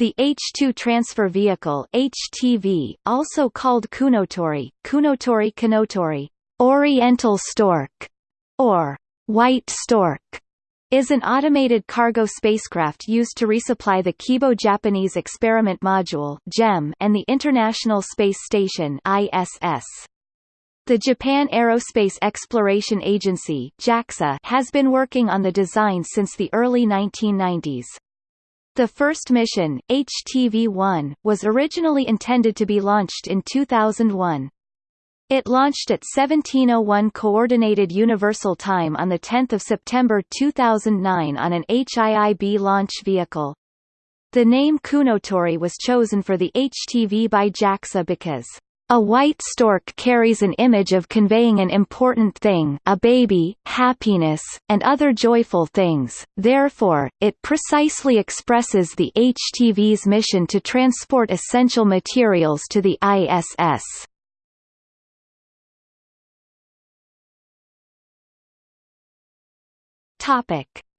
The H-2 Transfer Vehicle HTV, also called Kounotori, Kounotori Kanotori, Oriental Stork, or White Stork, is an automated cargo spacecraft used to resupply the Kibo Japanese Experiment Module (JEM) and the International Space Station (ISS). The Japan Aerospace Exploration Agency (JAXA) has been working on the design since the early 1990s. The first mission, HTV-1, was originally intended to be launched in 2001. It launched at 1701 Coordinated Universal Time on 10 September 2009 on an HIIB launch vehicle. The name Kounotori was chosen for the HTV by JAXA because a white stork carries an image of conveying an important thing a baby, happiness, and other joyful things, therefore, it precisely expresses the HTV's mission to transport essential materials to the ISS.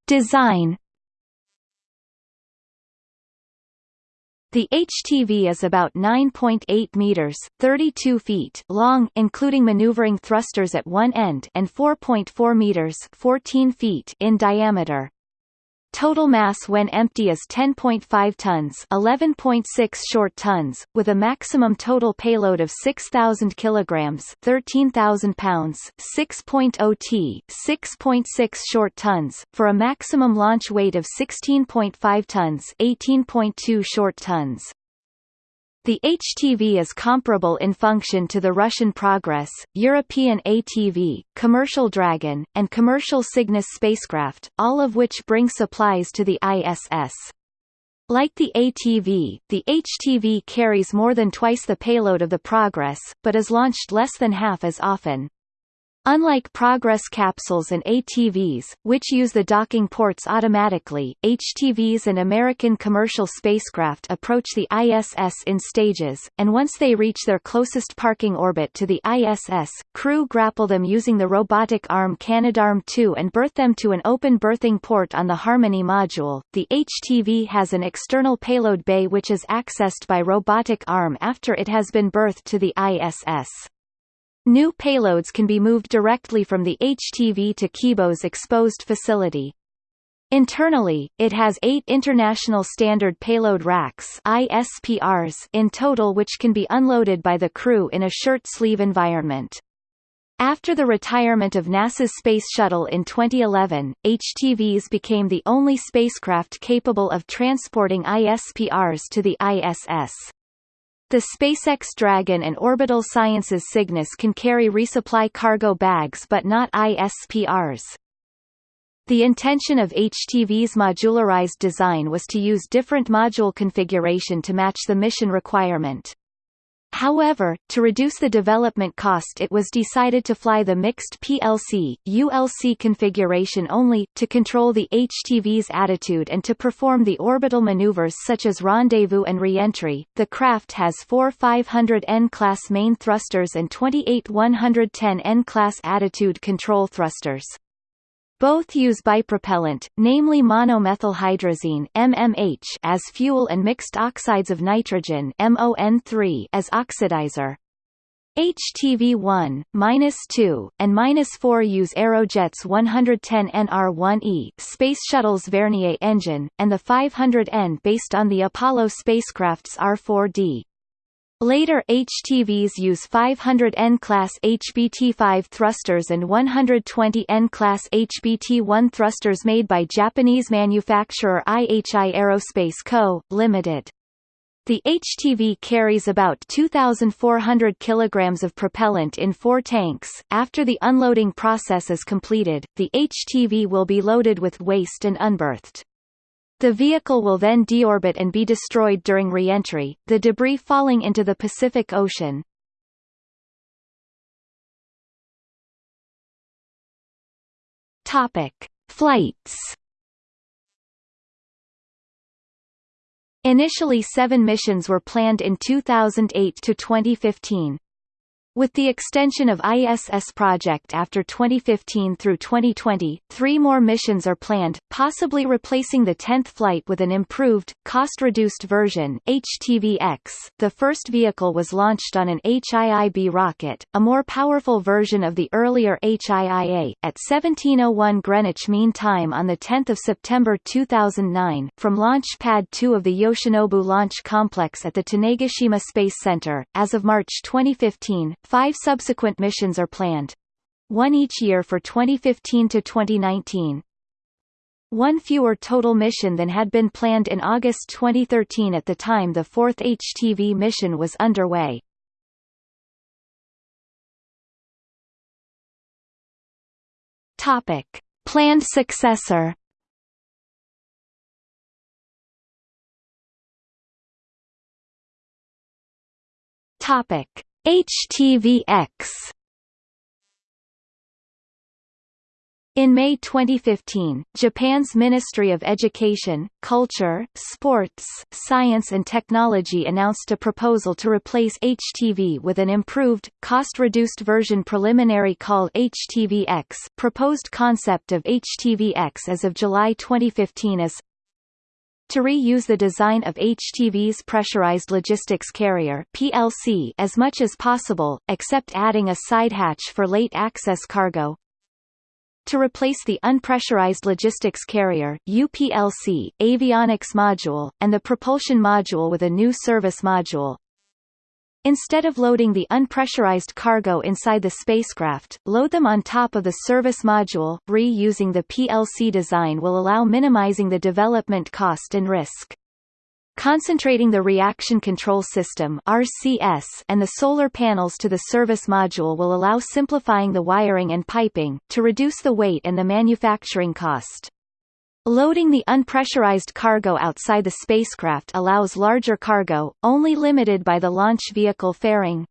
Design The HTV is about 9.8 meters (32 feet) long, including maneuvering thrusters at one end, and 4.4 meters (14 feet) in diameter. Total mass when empty is 10.5 tons 11.6 short tons, with a maximum total payload of 6,000 kilograms 13,000 pounds 6.0 t 6.6 short tons, for a maximum launch weight of 16.5 tons 18.2 short tons. The HTV is comparable in function to the Russian Progress, European ATV, Commercial Dragon, and Commercial Cygnus spacecraft, all of which bring supplies to the ISS. Like the ATV, the HTV carries more than twice the payload of the Progress, but is launched less than half as often. Unlike Progress capsules and ATVs, which use the docking ports automatically, HTVs and American commercial spacecraft approach the ISS in stages, and once they reach their closest parking orbit to the ISS, crew grapple them using the robotic arm Canadarm2 and berth them to an open berthing port on the Harmony module. The HTV has an external payload bay which is accessed by robotic arm after it has been berthed to the ISS. New payloads can be moved directly from the HTV to Kibo's exposed facility. Internally, it has eight International Standard Payload Racks ISPRs in total which can be unloaded by the crew in a shirt-sleeve environment. After the retirement of NASA's Space Shuttle in 2011, HTVs became the only spacecraft capable of transporting ISPRs to the ISS. The SpaceX Dragon and Orbital Sciences Cygnus can carry resupply cargo bags but not ISPRs. The intention of HTV's modularized design was to use different module configuration to match the mission requirement. However, to reduce the development cost it was decided to fly the mixed PLC, ULC configuration only, to control the HTV's attitude and to perform the orbital maneuvers such as rendezvous and reentry. The craft has four 500N class main thrusters and 28 110N class attitude control thrusters. Both use bipropellant, namely monomethylhydrazine MMH as fuel and mixed oxides of nitrogen (MON3) as oxidizer. HTV-1, -2, and -4 use Aerojet's 110 NR-1E Space Shuttle's Vernier engine, and the 500N based on the Apollo spacecraft's R-4D. Later HTVs use 500 N-class HBT-5 thrusters and 120 N-class HBT-1 thrusters made by Japanese manufacturer IHI Aerospace Co., Ltd. The HTV carries about 2,400 kilograms of propellant in four tanks. After the unloading process is completed, the HTV will be loaded with waste and unberthed. The vehicle will then deorbit and be destroyed during reentry, the debris falling into the Pacific Ocean. Topic: Flights. Initially 7 missions were planned in 2008 to 2015. With the extension of ISS project after 2015 through 2020, three more missions are planned, possibly replacing the 10th flight with an improved, cost-reduced version HTV-X. The first vehicle was launched on an HIIB rocket, a more powerful version of the earlier HIIA, at 1701 Greenwich Mean Time on 10 September 2009, from Launch Pad 2 of the Yoshinobu Launch Complex at the Tanegashima Space Center. As of March 2015, Five subsequent missions are planned. One each year for 2015 to 2019. One fewer total mission than had been planned in August 2013 at the time the fourth HTV mission was underway. Topic. Planned successor Topic. HTV-X In May 2015, Japan's Ministry of Education, Culture, Sports, Science and Technology announced a proposal to replace HTV with an improved, cost-reduced version preliminary called HTV-X. Proposed concept of HTV-X as of July 2015 is to reuse the design of HTV's pressurized logistics carrier PLC as much as possible, except adding a side hatch for late access cargo. To replace the unpressurized logistics carrier UPLC, avionics module, and the propulsion module with a new service module, Instead of loading the unpressurized cargo inside the spacecraft, load them on top of the service module. Reusing the PLC design will allow minimizing the development cost and risk. Concentrating the reaction control system RCS and the solar panels to the service module will allow simplifying the wiring and piping, to reduce the weight and the manufacturing cost. Loading the unpressurized cargo outside the spacecraft allows larger cargo, only limited by the launch vehicle fairing.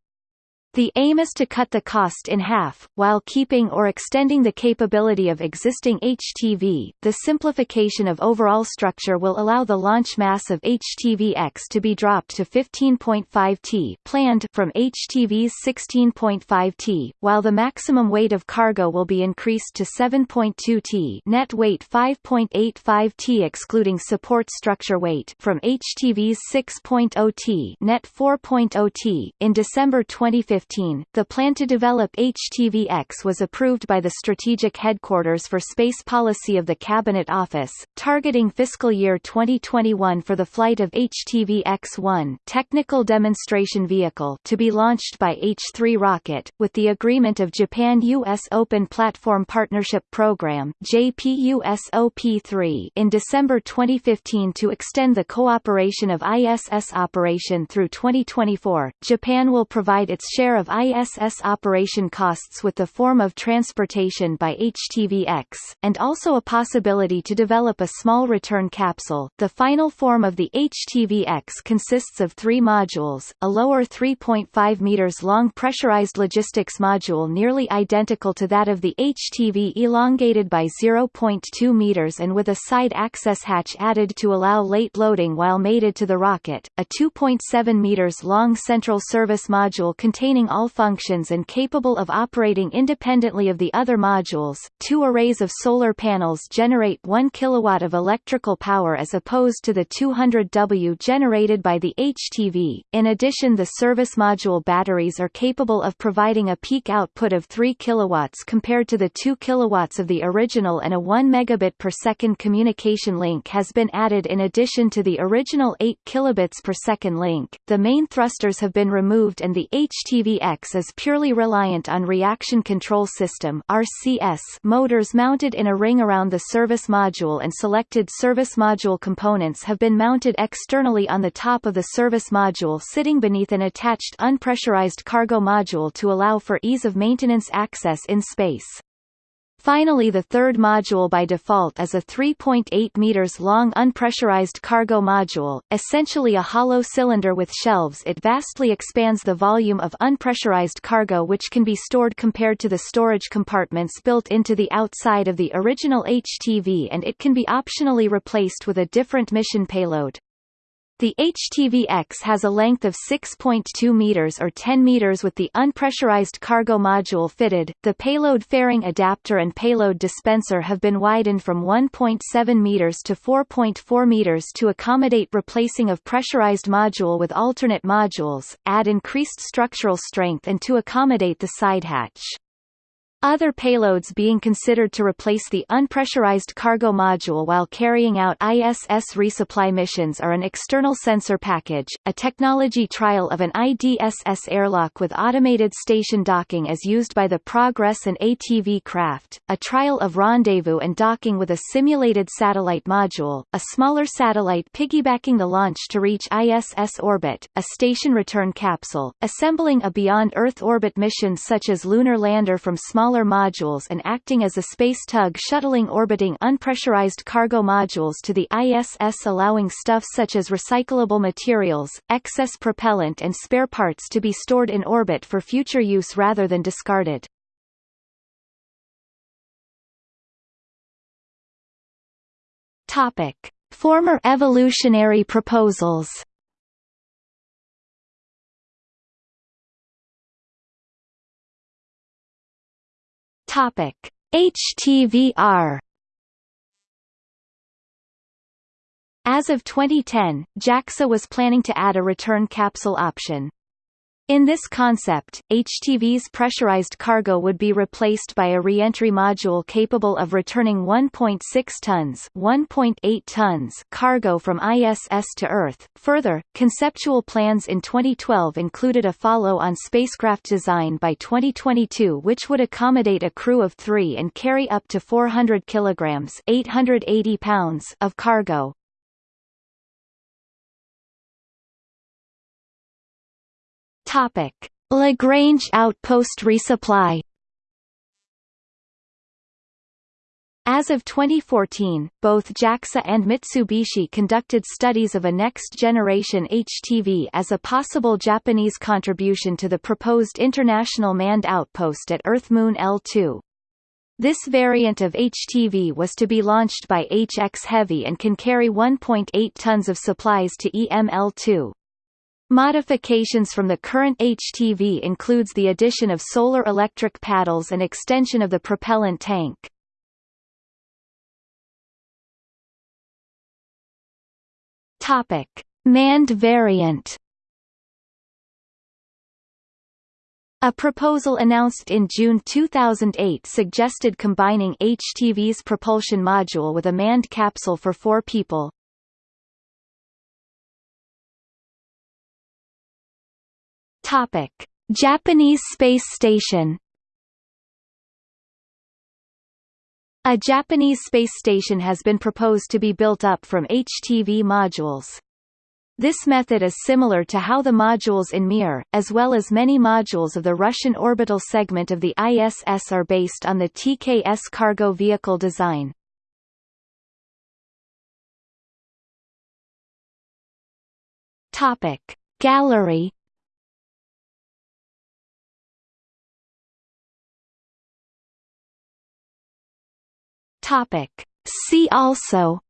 The aim is to cut the cost in half, while keeping or extending the capability of existing HTV. The simplification of overall structure will allow the launch mass of HTV-X to be dropped to 15.5 t planned from HTV's 16.5 t, while the maximum weight of cargo will be increased to 7.2 t net weight 5.85 t excluding support structure weight from HTV's 6.0 t net 4.0 t. In December 2015 2015, the plan to develop HTV-X was approved by the Strategic Headquarters for Space Policy of the Cabinet Office, targeting fiscal year 2021 for the flight of HTV-X-1 technical demonstration vehicle to be launched by H-3 rocket, with the agreement of Japan-U.S. Open Platform Partnership Program JPUSOP3 in December 2015 to extend the cooperation of ISS operation through 2024. Japan will provide its share share of ISS operation costs with the form of transportation by HTV-X, and also a possibility to develop a small return capsule. The final form of the HTV-X consists of three modules, a lower 3.5 meters long pressurized logistics module nearly identical to that of the HTV elongated by 0.2 meters and with a side access hatch added to allow late loading while mated to the rocket, a 2.7 meters long central service module containing all functions and capable of operating independently of the other modules. Two arrays of solar panels generate 1 kW of electrical power as opposed to the 200 W generated by the HTV. In addition, the service module batteries are capable of providing a peak output of 3 kW compared to the 2 kW of the original and a 1 megabit per second communication link has been added in addition to the original 8 kilobits per second link. The main thrusters have been removed and the HTV HTV-X is purely reliant on Reaction Control System RCS motors mounted in a ring around the service module and selected service module components have been mounted externally on the top of the service module sitting beneath an attached unpressurized cargo module to allow for ease of maintenance access in space. Finally the third module by default is a 3.8 meters long unpressurized cargo module, essentially a hollow cylinder with shelves it vastly expands the volume of unpressurized cargo which can be stored compared to the storage compartments built into the outside of the original HTV and it can be optionally replaced with a different mission payload. The HTV-X has a length of 6.2 meters or 10 meters with the unpressurized cargo module fitted. The payload fairing adapter and payload dispenser have been widened from 1.7 meters to 4.4 meters to accommodate replacing of pressurized module with alternate modules, add increased structural strength and to accommodate the side hatch. Other payloads being considered to replace the unpressurized cargo module while carrying out ISS resupply missions are an external sensor package, a technology trial of an IDSS airlock with automated station docking as used by the Progress and ATV craft, a trial of rendezvous and docking with a simulated satellite module, a smaller satellite piggybacking the launch to reach ISS orbit, a station return capsule, assembling a beyond Earth orbit mission such as lunar lander from small smaller modules and acting as a space tug shuttling orbiting unpressurized cargo modules to the ISS allowing stuff such as recyclable materials, excess propellant and spare parts to be stored in orbit for future use rather than discarded. Topic. Former evolutionary proposals Topic: HTVR As of 2010, JAXA was planning to add a return capsule option. In this concept, HTV's pressurized cargo would be replaced by a reentry module capable of returning 1.6 tons, 1.8 tons cargo from ISS to Earth. Further, conceptual plans in 2012 included a follow-on spacecraft design by 2022 which would accommodate a crew of 3 and carry up to 400 kilograms, 880 pounds of cargo. Topic: Lagrange outpost resupply. As of 2014, both JAXA and Mitsubishi conducted studies of a next-generation HTV as a possible Japanese contribution to the proposed International Manned Outpost at Earth-Moon L2. This variant of HTV was to be launched by HX Heavy and can carry 1.8 tons of supplies to EML-2. Modifications from the current HTV includes the addition of solar electric paddles and extension of the propellant tank. Topic: Manned variant. A proposal announced in June 2008 suggested combining HTV's propulsion module with a manned capsule for four people, Topic: Japanese space station. A Japanese space station has been proposed to be built up from HTV modules. This method is similar to how the modules in Mir, as well as many modules of the Russian orbital segment of the ISS are based on the TKS cargo vehicle design. Gallery Topic. See also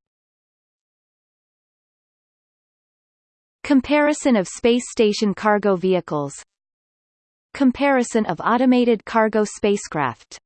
Comparison of space station cargo vehicles Comparison of automated cargo spacecraft